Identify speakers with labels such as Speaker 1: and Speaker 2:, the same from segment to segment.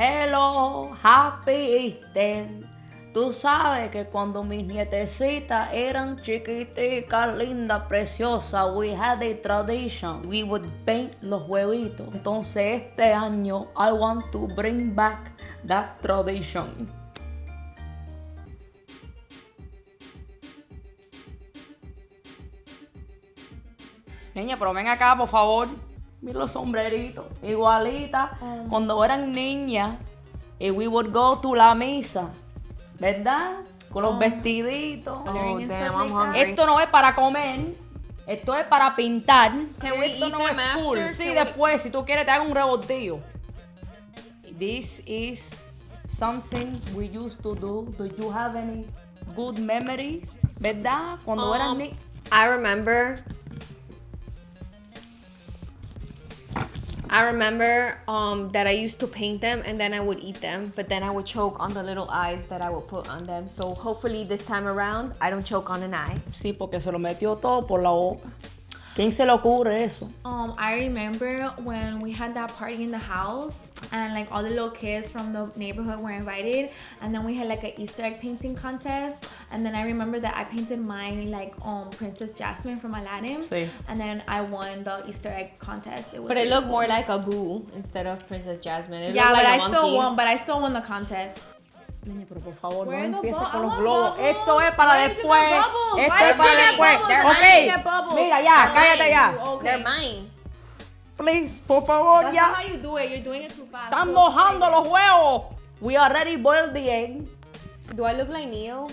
Speaker 1: Hello, happy Easter. Tú sabes que cuando mis nietecitas eran chiquiticas, lindas, preciosas, we had a tradition. We would paint los huevitos. Entonces este año I want to bring back that tradition. Niña, pero ven acá, por favor. Mira los sombreritos. Igualita.
Speaker 2: Oh.
Speaker 1: Cuando eran niñas, y we would go to la misa. ¿Verdad? Con los vestiditos.
Speaker 2: Oh, damn, I'm hungry.
Speaker 1: Esto no es para comer. Esto es para pintar.
Speaker 2: Can we
Speaker 1: Esto
Speaker 2: eat
Speaker 1: no
Speaker 2: them
Speaker 1: es cool.
Speaker 2: after?
Speaker 1: Sí,
Speaker 2: Can we-
Speaker 1: después, si tú quieres, te hago un revoltillo. This is something we used to do. Do you have any good memories? ¿Verdad? Cuando eran
Speaker 2: Um,
Speaker 1: niñas.
Speaker 2: I remember. I remember um, that I used to paint them and then I would eat them, but then I would choke on the little eyes that I would put on them. So hopefully this time around I don't choke on an eye.
Speaker 1: Sí, porque se lo metió todo por la boca. ¿Quién se le ocurre eso?
Speaker 3: Um, I remember when we had that party in the house and like all the little kids from the neighborhood were invited and then we had like an Easter egg painting contest and then I remember that I painted mine like um Princess Jasmine from Aladdin
Speaker 1: Sí.
Speaker 3: and then I won the Easter egg contest. It was
Speaker 2: But it looked
Speaker 3: cool.
Speaker 2: more like a boo instead of Princess Jasmine. It
Speaker 3: Yeah, but
Speaker 2: like a
Speaker 3: I still won, but I still won the contest.
Speaker 1: Niña, pero por favor,
Speaker 3: Where
Speaker 1: no
Speaker 3: are the
Speaker 1: empieces
Speaker 3: bu-
Speaker 1: con
Speaker 3: I
Speaker 1: los
Speaker 3: want
Speaker 1: globos.
Speaker 3: bubbles.
Speaker 1: Esto es para
Speaker 3: Why did you
Speaker 1: después.
Speaker 3: get bubbles?
Speaker 1: Esto
Speaker 3: Why
Speaker 1: es
Speaker 3: did
Speaker 1: para
Speaker 3: you get
Speaker 1: después.
Speaker 3: bubbles? Why
Speaker 1: Ok.
Speaker 3: did you get bubbles?
Speaker 1: Mira ya,
Speaker 3: They're
Speaker 1: cállate
Speaker 3: mine.
Speaker 1: ya.
Speaker 3: Okay.
Speaker 2: They're mine.
Speaker 1: Please, por favor,
Speaker 3: That's
Speaker 1: ya.
Speaker 3: not how you do it. You're doing it too fast.
Speaker 1: Están mojando los huevos. We already boiled the egg.
Speaker 2: Do I look like Neo?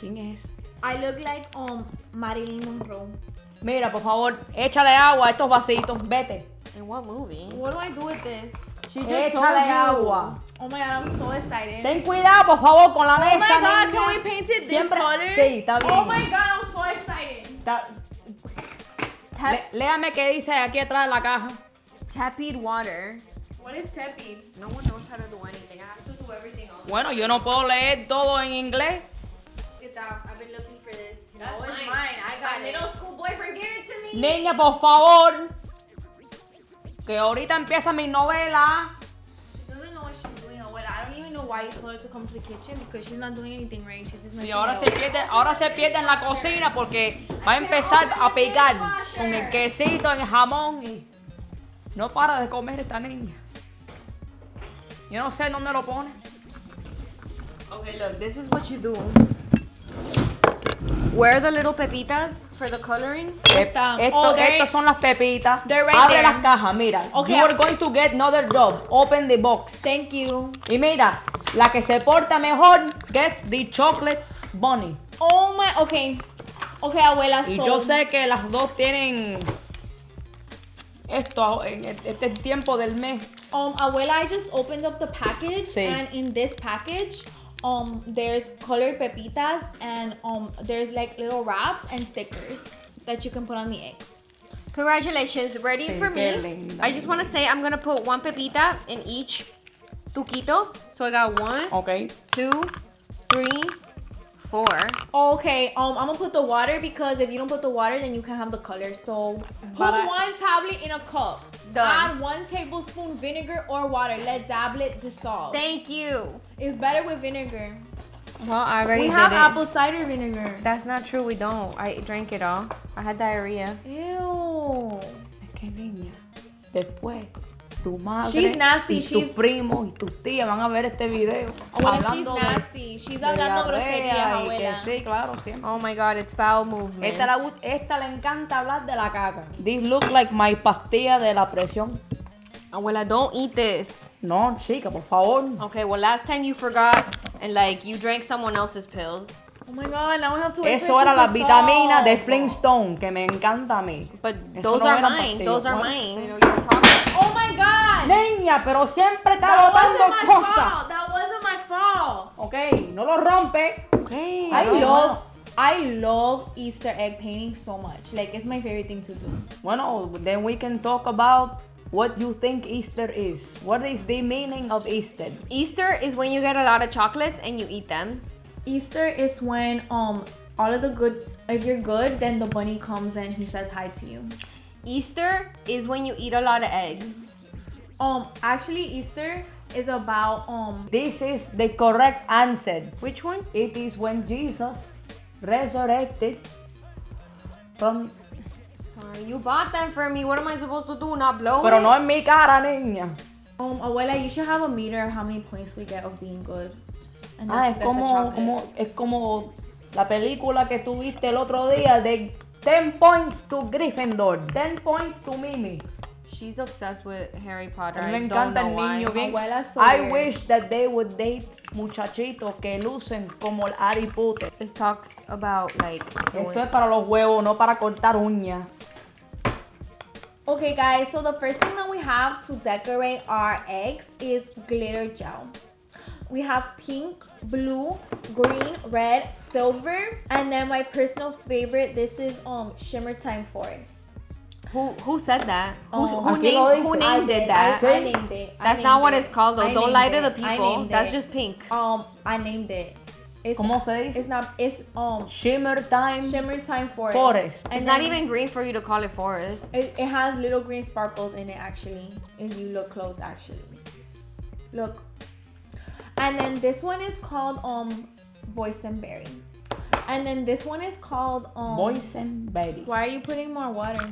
Speaker 1: ¿Quién es?
Speaker 3: I look like um Marilyn Monroe.
Speaker 1: Mira, por favor, échale agua a estos vasitos. Vete.
Speaker 2: In what movie?
Speaker 3: What do I do with this?
Speaker 2: She just told
Speaker 1: Échale
Speaker 2: you.
Speaker 1: agua.
Speaker 3: Oh my god, I'm so excited.
Speaker 1: Ten cuidado, por favor, con la
Speaker 3: oh
Speaker 1: mesa.
Speaker 3: my god,
Speaker 1: niña.
Speaker 3: can we paint it this
Speaker 1: Siempre-
Speaker 3: color?
Speaker 1: Sí, está bien.
Speaker 3: Oh my god, I'm so excited.
Speaker 1: Está-
Speaker 2: Tep-
Speaker 1: Le- léame qué dice aquí atrás de la caja.
Speaker 2: tepid water.
Speaker 3: What is tepid?
Speaker 2: No one knows how to do anything. I have to do everything else.
Speaker 1: Bueno, yo no puedo leer todo en inglés.
Speaker 3: Get that. I've been looking for this.
Speaker 2: That's
Speaker 3: no, it's
Speaker 2: mine.
Speaker 3: mine. I got
Speaker 2: My
Speaker 3: it.
Speaker 2: middle school boyfriend gave it to me.
Speaker 1: Niña, por favor. Que ahorita empieza mi novela.
Speaker 3: Told her to come to the kitchen because she's not doing anything right. She's just
Speaker 1: Sí, ahora se pierde, ahora se pierde en la cocina porque va a empezar a picar con el quesito, el jamón y no para de comer esta niña. Yo no sé dónde lo pone.
Speaker 2: Okay, look, this is what you do. Where are the little pepitas for the coloring?
Speaker 3: Esta.
Speaker 1: Esto,
Speaker 3: Oh,
Speaker 1: estas son las pepitas.
Speaker 3: they're right
Speaker 1: Abre
Speaker 3: there.
Speaker 1: las cajas, mira.
Speaker 3: Okay.
Speaker 1: You are going to get another job. Open the box.
Speaker 3: Thank you.
Speaker 1: Y mira, la que se porta mejor gets the chocolate bunny.
Speaker 3: Oh my. Okay. Okay, abuela.
Speaker 1: Y
Speaker 3: so-
Speaker 1: yo sé que las dos tienen esto en este tiempo del mes.
Speaker 3: Um, abuela, I just opened up the package,
Speaker 1: Sí.
Speaker 3: and in this package, um, there's colored pepitas, and um, there's like little wraps and stickers that you can put on the egg.
Speaker 2: Congratulations, ready
Speaker 1: Sí,
Speaker 2: for me?
Speaker 1: linda.
Speaker 2: I just want to say I'm gonna put one pepita in each tuquito. So I got one,
Speaker 1: Ok.
Speaker 2: two, three, four.
Speaker 3: Okay, um, I'm gonna put the water because if you don't put the water, then you can't have the color. So put
Speaker 1: But I-
Speaker 3: one tablet in a cup.
Speaker 2: Done.
Speaker 3: Add one tablespoon vinegar or water. Let tablet dissolve.
Speaker 2: Thank you.
Speaker 3: It's better with vinegar.
Speaker 2: Well, I already
Speaker 3: we
Speaker 2: did
Speaker 3: have
Speaker 2: it.
Speaker 3: apple cider vinegar.
Speaker 2: That's not true. We don't. I drank it all. I had diarrhea.
Speaker 3: Ew.
Speaker 1: Es niña, después tu madre
Speaker 3: She's nasty,
Speaker 1: y
Speaker 3: she's-
Speaker 1: tus primos y tus tías van a ver este video
Speaker 3: Abuela, she's
Speaker 1: hablando de,
Speaker 3: nasty. She's hablando groserías, abuela.
Speaker 1: que sí, claro, siempre.
Speaker 2: Oh my god, it's bowel movement.
Speaker 1: Esta, la esta le encanta hablar de la caca. This look like my pastilla de la presión.
Speaker 2: Abuela, don't eat this.
Speaker 1: No, chica, por favor.
Speaker 2: Okay, well, last time you forgot and like you drank someone else's pills.
Speaker 3: Oh my god, now we have to wait
Speaker 1: Eso era las vitaminas de. Flintstone, que me encanta a mí.
Speaker 2: But
Speaker 1: Eso
Speaker 2: those
Speaker 1: no
Speaker 2: are mine.
Speaker 1: pastillas.
Speaker 2: Those are mine. You know, you're talking.
Speaker 3: Oh my god!
Speaker 1: Niña, pero siempre está
Speaker 3: That
Speaker 1: botando
Speaker 3: wasn't my
Speaker 1: cosas.
Speaker 3: fault. That wasn't my fault.
Speaker 1: Ok, no lo rompe.
Speaker 2: Okay.
Speaker 3: I
Speaker 1: no,
Speaker 3: love, I love Easter egg painting so much. Like it's my favorite thing to do.
Speaker 1: Bueno, then we can talk about what you think Easter is. What is the meaning of Easter?
Speaker 2: Easter is when you get a lot of chocolates and you eat them.
Speaker 3: Easter is when um all of the good. If you're good, then the bunny comes and he says hi to you.
Speaker 2: Easter is when you eat a lot of eggs.
Speaker 3: Um, actually, Easter is about um.
Speaker 1: This is the correct answer.
Speaker 2: Which one?
Speaker 1: It is when Jesus resurrected from...
Speaker 2: Uh, you bought them for me. What am I supposed to do? Not blow
Speaker 1: Pero
Speaker 2: it?
Speaker 1: no en mi cara, niña.
Speaker 3: Um, abuela, you should have a meter of how many points we get of being good. And
Speaker 1: Ah, es como, como, es como la película que tuviste el otro día de 10 points to Gryffindor, 10 points to Mimi.
Speaker 2: She's obsessed with Harry Potter.
Speaker 1: Me
Speaker 2: I don't
Speaker 1: encanta
Speaker 2: know
Speaker 1: el
Speaker 2: why.
Speaker 1: niño bien. I wish that they would date muchachitos que lucen como el Harry Potter.
Speaker 2: This talks about like.
Speaker 1: Esto es para los huevos, no para cortar uñas.
Speaker 3: Okay, guys. So the first thing that we have to decorate our eggs is glitter gel. We have pink, blue, green, red, silver, and then my personal favorite. This is um Shimmer Time Forest.
Speaker 2: Who who said that? Who's,
Speaker 3: Oh,
Speaker 2: who
Speaker 1: aquí
Speaker 2: named who named
Speaker 3: I
Speaker 2: it
Speaker 3: did.
Speaker 2: that?
Speaker 3: I, I named it. I
Speaker 2: That's not
Speaker 3: named
Speaker 2: what it's called though.
Speaker 3: I
Speaker 2: Don't
Speaker 3: named
Speaker 2: lie to the people. That's
Speaker 3: it.
Speaker 2: just pink.
Speaker 3: Um, I named it. It's,
Speaker 1: ¿Cómo se dice?
Speaker 3: It's not. It's um
Speaker 1: Shimmer Time
Speaker 3: Shimmer Time Forest.
Speaker 1: Forest.
Speaker 3: And
Speaker 2: It's not even green for you to call it forest.
Speaker 3: It, it has little green sparkles in it actually. If you look close, actually. Look. And then this one is called um boysenberry. And then this one is called um.
Speaker 1: Boysenberry.
Speaker 3: Why are you putting more water?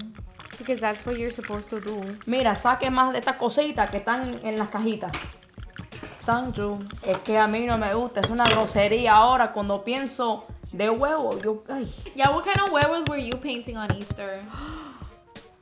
Speaker 2: Because that's what you're supposed to do.
Speaker 1: Mira, saque más de estas cositas que están en las cajitas. Sancho, es que a mí no me gusta, es una grosería ahora cuando pienso de huevo, yo, ay,
Speaker 3: Yeah, what kind of werewolves were you painting on Easter?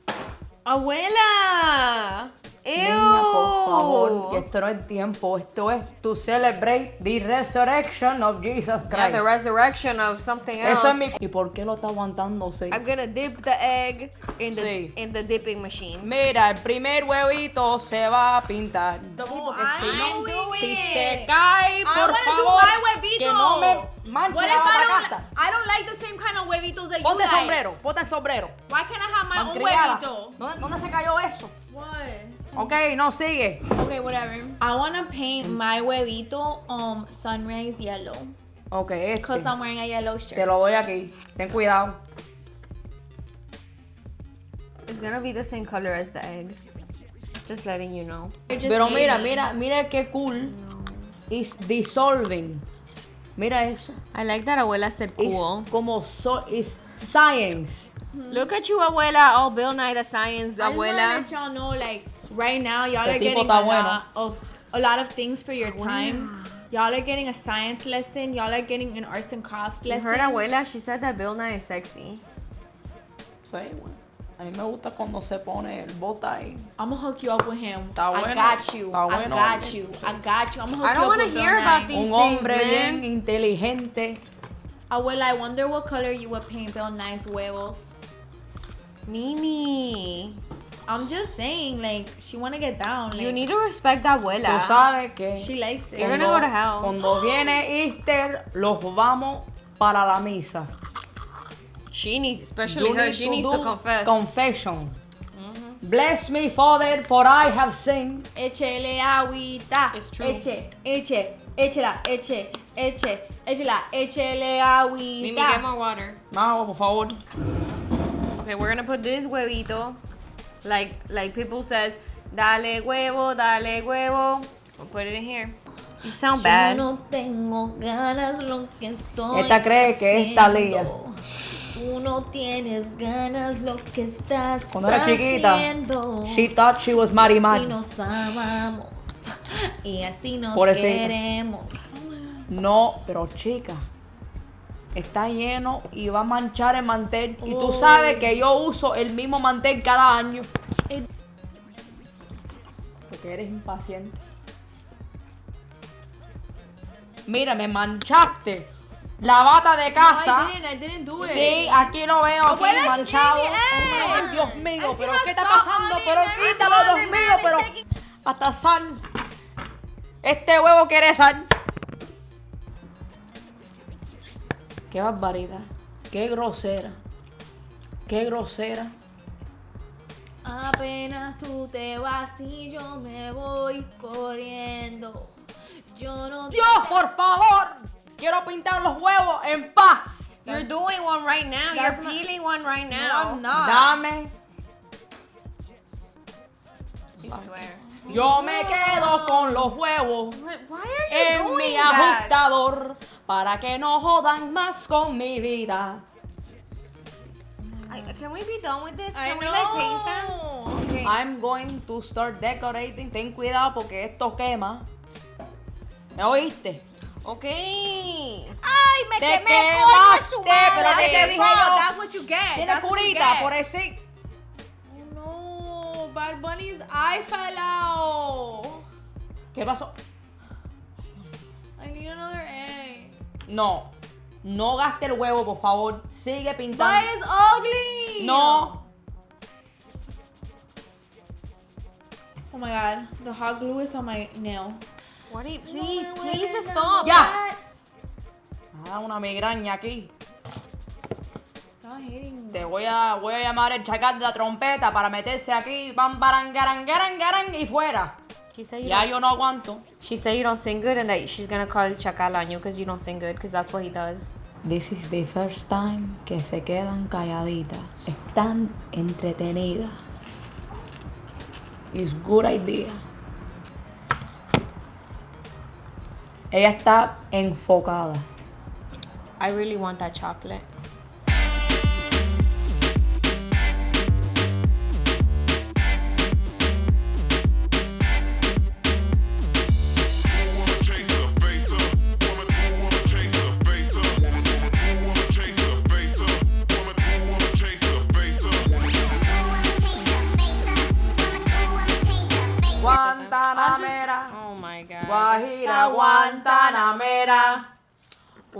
Speaker 2: Abuela! Ew!
Speaker 1: niña, por favor, que esto no es tiempo, esto es to celebrate the resurrection of Jesus
Speaker 2: Yeah,
Speaker 1: Christ.
Speaker 2: the resurrection of something else.
Speaker 1: Eso es mi... ¿Y por qué lo está aguantándose?
Speaker 2: I'm gonna dip the egg in the
Speaker 1: Sí.
Speaker 2: in the dipping machine.
Speaker 1: Mira, el primer huevito se va a pintar.
Speaker 3: No,
Speaker 1: si si
Speaker 3: it.
Speaker 1: se cae,
Speaker 3: I
Speaker 1: por
Speaker 3: wanna do
Speaker 1: favor,
Speaker 3: my huevito.
Speaker 1: que no me manche
Speaker 3: What
Speaker 1: la
Speaker 3: if I don't?
Speaker 1: casa.
Speaker 3: I don't like the same kind of huevitos that you
Speaker 1: Ponte el
Speaker 3: like.
Speaker 1: sombrero, ponte sombrero.
Speaker 3: Why can't I have my own huevito?
Speaker 1: ¿Dónde, ¿Dónde se cayó eso?
Speaker 3: What?
Speaker 1: Ok, no sigue.
Speaker 3: Okay, whatever. I wanna paint my huevito um sunrise yellow.
Speaker 1: Ok,
Speaker 3: Cause
Speaker 1: este.
Speaker 3: I'm wearing a yellow
Speaker 1: Te
Speaker 3: shirt.
Speaker 1: lo doy aquí. Ten cuidado.
Speaker 2: It's gonna be the same color as the egg. Just letting you know.
Speaker 1: Pero mira, mira, mira qué cool. Is dissolving. Mira eso.
Speaker 2: I like that abuela said
Speaker 1: Es
Speaker 2: cool.
Speaker 1: como so, is science.
Speaker 2: Look at you, abuela. All Bill Nye the Science,
Speaker 3: I just wanna
Speaker 2: abuela.
Speaker 3: let y'all know, like right now, y'all are getting a
Speaker 1: bueno.
Speaker 3: lot of a lot of things for your time. Y'all are getting a science lesson. Y'all are getting an arts and crafts
Speaker 2: You
Speaker 3: lesson.
Speaker 2: heard abuela? She said that Bill Nye is sexy.
Speaker 1: Sí, bueno. A mí me gusta cuando se pone el bota ahí.
Speaker 3: I'm gonna hook you up with him.
Speaker 1: Está
Speaker 3: I got you.
Speaker 1: está
Speaker 3: I got you. I got you. I'm gonna hook
Speaker 2: I don't
Speaker 3: you up
Speaker 2: wanna
Speaker 3: with
Speaker 2: hear
Speaker 3: Bill
Speaker 2: about
Speaker 3: Nye.
Speaker 2: these
Speaker 1: Un hombre
Speaker 2: things,
Speaker 1: bien inteligente.
Speaker 3: Abuela, I wonder what color you would paint Bill Nye's huevos.
Speaker 2: Mimi,
Speaker 3: I'm just saying, like, she wanna get down. Like,
Speaker 2: you need to respect
Speaker 1: Tú
Speaker 2: abuela.
Speaker 1: sabes que
Speaker 3: she likes it.
Speaker 2: You're gonna go to hell.
Speaker 1: cuando viene Easter, los vamos para la misa.
Speaker 2: She needs, especially
Speaker 1: You
Speaker 2: her,
Speaker 1: need
Speaker 2: she
Speaker 1: to
Speaker 2: needs to confess.
Speaker 1: Confession. Mm-hmm. Bless me, Father, for I have sinned.
Speaker 3: Échele agüita.
Speaker 2: It's true.
Speaker 3: Eche, eche, échela, eche, eche, échela, échele
Speaker 2: Mimi, get
Speaker 3: agüita.
Speaker 2: more water.
Speaker 1: Vamos, por favor.
Speaker 2: Okay, we're gonna put this huevito, like like people says, dale huevo, dale huevo. We'll put it in here. You sound
Speaker 3: Yo
Speaker 2: bad.
Speaker 3: no tengo ganas lo que estoy
Speaker 1: Esta cree que es.
Speaker 3: Tú no tienes ganas lo que estás
Speaker 1: Cuando era chiquita,
Speaker 3: haciendo.
Speaker 1: She thought she was Marimar.
Speaker 3: nos amamos y así nos
Speaker 1: Pobrecita.
Speaker 3: queremos.
Speaker 1: No, pero chica, está lleno y va a manchar el mantel. Y tú
Speaker 3: Oh.
Speaker 1: sabes que yo uso el mismo mantel cada año. Porque eres impaciente. Mira, me manchaste la bata de casa.
Speaker 3: I didn't, I didn't do it.
Speaker 1: Sí, aquí lo veo, aquí manchado.
Speaker 3: it.
Speaker 1: Ay, Dios mío, pero ¿qué está pasando? Pero quítalo, Dios mío, pero
Speaker 3: taking-
Speaker 1: hasta sal. Este huevo quiere sal. Qué barbaridad. Qué grosera. Qué grosera.
Speaker 3: Apenas tú te vas y yo me voy corriendo. Yo no
Speaker 1: Dios, por favor. Quiero pintar los huevos en paz.
Speaker 2: You're doing one right now. You're
Speaker 3: That's not-
Speaker 2: peeling one right
Speaker 3: No,
Speaker 2: now.
Speaker 3: I'm not.
Speaker 1: Dame.
Speaker 2: You swear.
Speaker 1: Yo me quedo con los huevos
Speaker 2: What- Why are you
Speaker 1: en
Speaker 2: doing
Speaker 1: mi
Speaker 2: that?
Speaker 1: ajustador para que no jodan más con mi vida.
Speaker 2: I, can we be done with this?
Speaker 3: I
Speaker 2: Can we like paint them?
Speaker 3: know.
Speaker 2: Okay.
Speaker 1: I'm going to start decorating. Ten cuidado porque esto quema. ¿Me oíste?
Speaker 2: Okay. Ay, me
Speaker 1: Te
Speaker 2: quemé
Speaker 1: quemaste,
Speaker 2: su
Speaker 1: pero te dije yo.
Speaker 3: That's what you get.
Speaker 1: Tiene
Speaker 3: That's what you
Speaker 1: curita
Speaker 3: get.
Speaker 1: por ese.
Speaker 3: No, Bad Bunny's eye fell out.
Speaker 1: ¿Qué pasó? No. No gaste el huevo, por favor. Sigue pintando.
Speaker 3: is ugly.
Speaker 1: No.
Speaker 3: Oh my god, the hot glue is on my nail.
Speaker 2: What are you, please,
Speaker 3: No,
Speaker 2: please stop.
Speaker 1: Ya. Ah, una migraña aquí. Te voy a, voy a llamar el chacal de la trompeta para meterse aquí. Bam, baran, garan, garan, garan y fuera.
Speaker 2: She said you
Speaker 1: Ya
Speaker 2: don't,
Speaker 1: yo no aguanto.
Speaker 2: she said you don't sing good and that she's gonna call Chacal on you because you don't sing good because that's what he does.
Speaker 1: This is the first time que se quedan calladitas. Están entretenidas. It's good idea. Ella está enfocada.
Speaker 2: I really want that chocolate.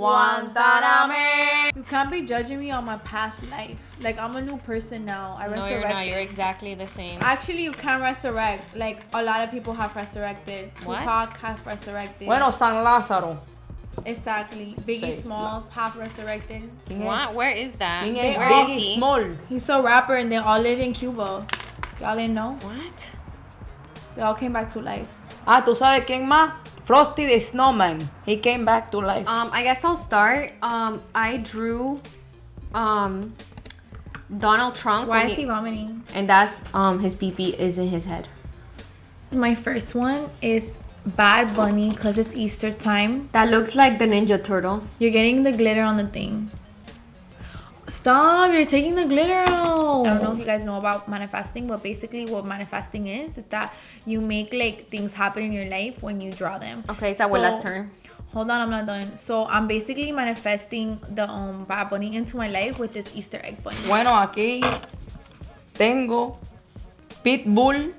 Speaker 1: Guantanamera.
Speaker 3: You can't be judging me on my past life. Like I'm a new person now. I
Speaker 2: No,
Speaker 3: resurrected.
Speaker 2: you're not. You're exactly the same.
Speaker 3: Actually, you can resurrect. Like a lot of people have resurrected.
Speaker 2: What?
Speaker 3: Tupac have resurrected.
Speaker 1: Bueno, San Lázaro.
Speaker 3: exactly. Biggie
Speaker 1: Sí.
Speaker 3: Smalls have resurrected.
Speaker 2: What? Where is that?
Speaker 3: They
Speaker 2: Where
Speaker 3: all-
Speaker 2: is
Speaker 1: Biggie
Speaker 2: he?
Speaker 1: Small?
Speaker 3: He's a rapper, and they all live in Cuba. Y'all didn't know?
Speaker 2: What?
Speaker 3: They all came back to life.
Speaker 1: Ah, ¿tú sabes quién más? Frosty the Snowman. He came back to life.
Speaker 2: Um, I guess I'll start. Um, I drew, um, Donald Trump.
Speaker 3: Why
Speaker 2: when
Speaker 3: is he vomiting?
Speaker 2: And that's um his pee pee is in his head.
Speaker 3: My first one is Bad Bunny because it's Easter time.
Speaker 2: That looks like the Ninja Turtle.
Speaker 3: You're getting the glitter on the thing. Stop, you're taking the glitter out. I don't know if you guys know about manifesting, but basically what manifesting is is that you make like things happen in your life when you draw them.
Speaker 2: Okay, it's Abuela's
Speaker 3: So-
Speaker 2: turn.
Speaker 3: Hold on, I'm not done. So I'm basically manifesting the um Bad Bunny into my life with this Easter egg bunny.
Speaker 1: Bueno, aquí tengo Pitbull.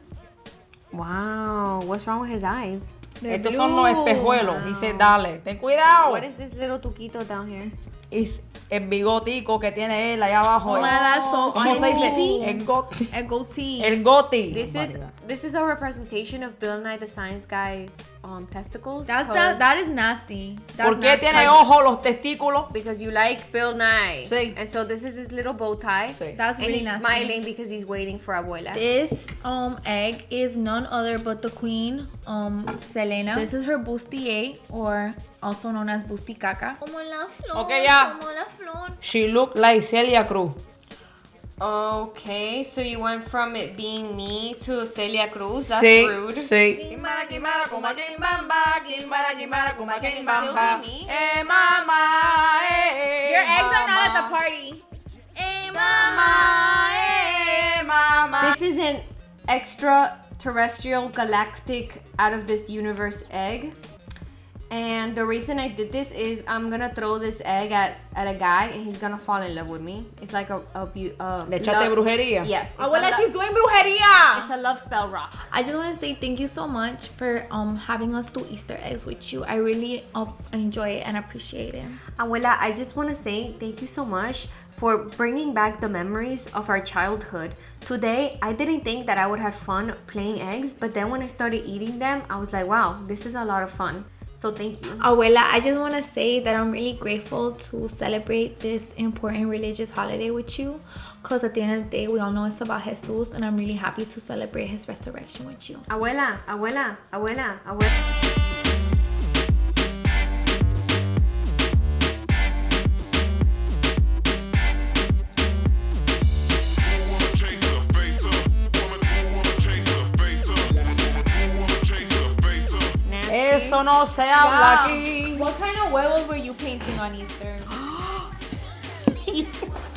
Speaker 2: Wow, what's wrong with his eyes?
Speaker 3: They're
Speaker 1: Estos son los
Speaker 3: blue.
Speaker 1: espejuelos. Dice, dale, ten cuidado.
Speaker 2: What is this little tuquito down here?
Speaker 1: Es el bigotico que tiene él allá abajo.
Speaker 3: Oh
Speaker 1: ¿Cómo se dice? El goti.
Speaker 3: A goatee.
Speaker 1: El goti.
Speaker 2: This is this is a representation of Bill Nye the Science Guy's um testicles.
Speaker 3: That's that, that is nasty. That's
Speaker 1: ¿Por qué
Speaker 3: nasty.
Speaker 1: tiene ojos los testículos?
Speaker 2: because you like Bill Nye.
Speaker 1: Sí.
Speaker 2: And so this is his little bow tie.
Speaker 1: Sí.
Speaker 3: That's
Speaker 2: and
Speaker 3: really
Speaker 2: he's
Speaker 3: nasty.
Speaker 2: smiling because he's waiting for Abuela.
Speaker 3: This um egg is none other but the queen, um Selena. This is her bustier, or also known as busticaca. Como la flor,
Speaker 1: Ok, ya.
Speaker 3: como la flor.
Speaker 1: She look like Celia Cruz.
Speaker 2: Okay, so you went from it being me to Celia Cruz. That's
Speaker 1: sí,
Speaker 2: rude.
Speaker 1: sí.
Speaker 2: Can it still be me?
Speaker 1: Eh, mamá, eh,
Speaker 3: Your eggs are not at the party. Hey,
Speaker 1: Mamá, eh, mamá.
Speaker 2: This is an extraterrestrial galactic out of this universe egg. And the reason I did this is I'm gonna throw this egg at, at a guy and he's gonna fall in love with me. It's like a, a, bu- a
Speaker 1: Le echaste brujería.
Speaker 2: Yes. it's
Speaker 3: Abuela, she's doing brujeria.
Speaker 2: It's a love spell rock.
Speaker 3: I just want to say thank you so much for um having us do Easter eggs with you. I really uh, enjoy it and appreciate it.
Speaker 2: Abuela, I just want to say thank you so much for bringing back the memories of our childhood. Today, I didn't think that I would have fun playing eggs, but then when I started eating them, I was like, wow, this is a lot of fun. So thank you.
Speaker 3: Abuela, I just want to say that I'm really grateful to celebrate this important religious holiday with you. Because at the end of the day, we all know it's about Jesus, and I'm really happy to celebrate his resurrection with you.
Speaker 2: Abuela, abuela, abuela, abuela.
Speaker 1: No se habla
Speaker 3: Yeah.
Speaker 1: aquí.
Speaker 3: What kind of huevos were you painting on Easter?